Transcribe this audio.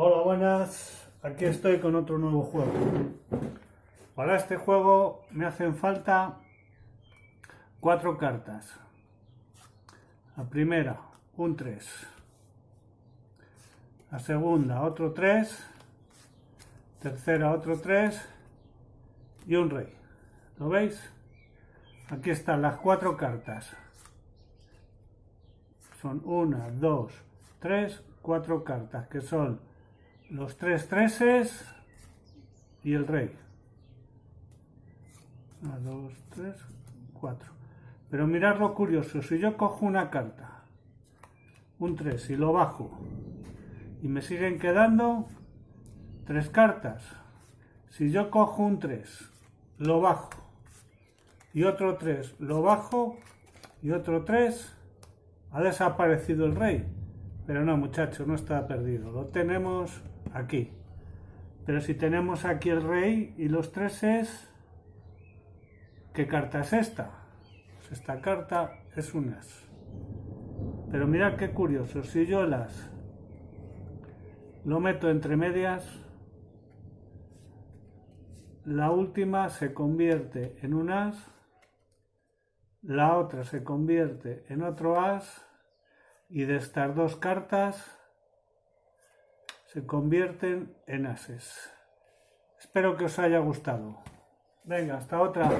Hola, buenas. Aquí estoy con otro nuevo juego. Para este juego me hacen falta cuatro cartas. La primera, un 3. La segunda, otro 3. Tercera, otro 3. Y un rey. ¿Lo veis? Aquí están las cuatro cartas. Son una, dos, tres, cuatro cartas, que son los tres treses y el rey. Una, dos, tres, cuatro. Pero mirad lo curioso, si yo cojo una carta, un 3 y lo bajo, y me siguen quedando tres cartas. Si yo cojo un 3, lo bajo, y otro 3, lo bajo, y otro 3, ha desaparecido el rey. Pero no, muchachos, no está perdido. Lo tenemos aquí. Pero si tenemos aquí el rey y los treses, ¿qué carta es esta? Pues esta carta es un as. Pero mirad qué curioso, si yo el as lo meto entre medias, la última se convierte en un as, la otra se convierte en otro as, y de estas dos cartas se convierten en ases. Espero que os haya gustado. Venga, hasta otra.